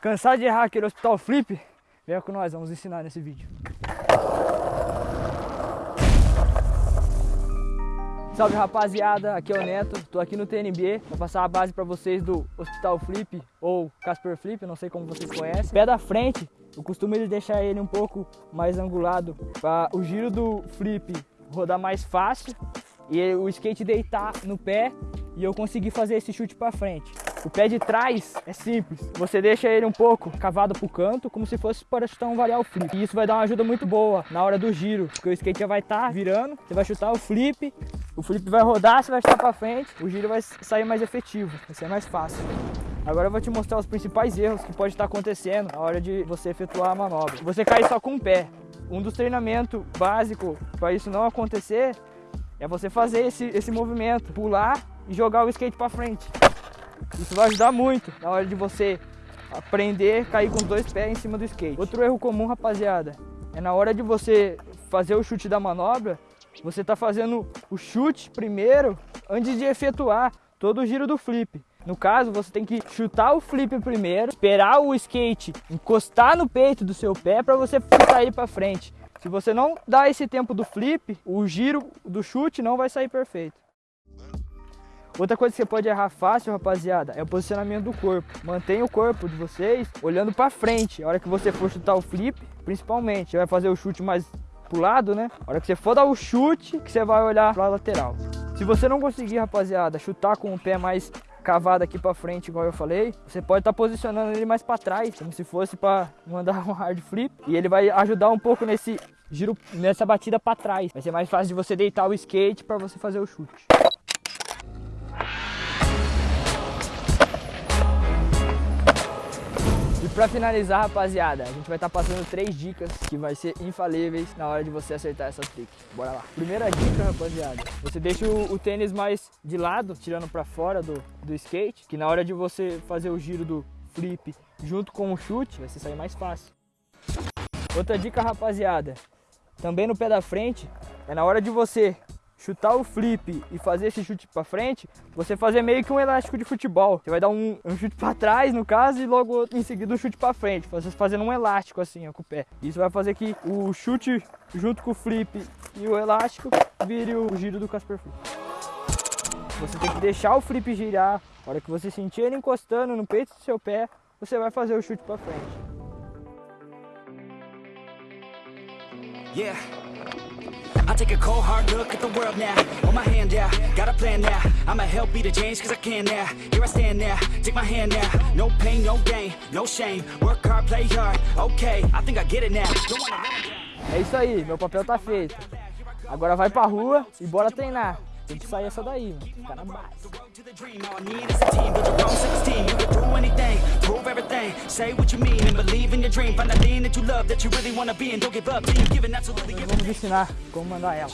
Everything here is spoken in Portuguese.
Cansado de errar aquele hospital flip? Venha com nós, vamos ensinar nesse vídeo. Salve rapaziada, aqui é o Neto, tô aqui no TNB para passar a base para vocês do Hospital Flip ou Casper Flip, não sei como vocês conhecem. Pé da frente, eu costumo deixar ele um pouco mais angulado para o giro do flip rodar mais fácil e o skate deitar no pé e eu conseguir fazer esse chute para frente. O pé de trás é simples, você deixa ele um pouco cavado pro canto, como se fosse para chutar um varial flip. E isso vai dar uma ajuda muito boa na hora do giro, porque o skate já vai estar tá virando, você vai chutar o flip, o flip vai rodar, você vai chutar para frente, o giro vai sair mais efetivo, vai ser mais fácil. Agora eu vou te mostrar os principais erros que pode estar acontecendo na hora de você efetuar a manobra. Você cair só com o pé. Um dos treinamentos básicos para isso não acontecer é você fazer esse, esse movimento, pular e jogar o skate para frente. Isso vai ajudar muito na hora de você aprender a cair com os dois pés em cima do skate. Outro erro comum, rapaziada, é na hora de você fazer o chute da manobra, você está fazendo o chute primeiro antes de efetuar todo o giro do flip. No caso, você tem que chutar o flip primeiro, esperar o skate encostar no peito do seu pé para você ele para frente. Se você não dá esse tempo do flip, o giro do chute não vai sair perfeito. Outra coisa que você pode errar fácil, rapaziada, é o posicionamento do corpo. Mantenha o corpo de vocês olhando para frente. A hora que você for chutar o flip, principalmente, você vai fazer o chute mais pro lado, né? A hora que você for dar o chute, que você vai olhar para lateral. Se você não conseguir, rapaziada, chutar com o pé mais cavado aqui para frente, igual eu falei, você pode estar tá posicionando ele mais para trás, como se fosse para mandar um hard flip, e ele vai ajudar um pouco nesse giro, nessa batida para trás. Vai ser mais fácil de você deitar o skate para você fazer o chute. Pra finalizar, rapaziada, a gente vai estar tá passando três dicas que vai ser infalíveis na hora de você acertar essa trick. Bora lá. Primeira dica, rapaziada, você deixa o, o tênis mais de lado, tirando pra fora do, do skate, que na hora de você fazer o giro do flip junto com o chute, vai sair mais fácil. Outra dica, rapaziada, também no pé da frente, é na hora de você chutar o flip e fazer esse chute para frente, você fazer meio que um elástico de futebol. Você vai dar um, um chute para trás, no caso, e logo em seguida um chute para frente. Fazendo um elástico assim, ó, com o pé. Isso vai fazer que o chute junto com o flip e o elástico vire o giro do Casper Flip. Você tem que deixar o flip girar. A hora que você sentir ele encostando no peito do seu pé, você vai fazer o chute para frente. Yeah. Take a cold hard look at the world now. My hand got a plan now. I'ma help be the change cause I can now. Here I stand now, take my hand now. No pain, no gain, no shame. Work hard, play hard, okay. I think I get it now. É isso aí, meu papel tá feito. Agora vai pra rua e bora treinar tem que sair essa daí, mano. Ficar na base. Vamos ensinar como mandar ela.